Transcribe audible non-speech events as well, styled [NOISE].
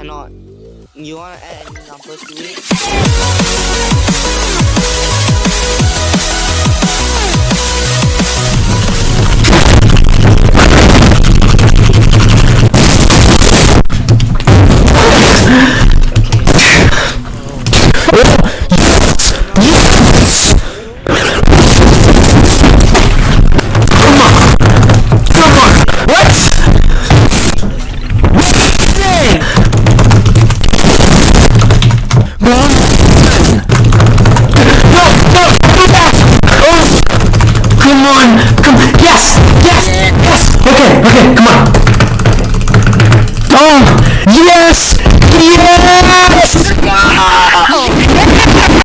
cannot. You wanna add any numbers to it? [LAUGHS] Oh, Come. become, yes, yes, yes, okay, okay.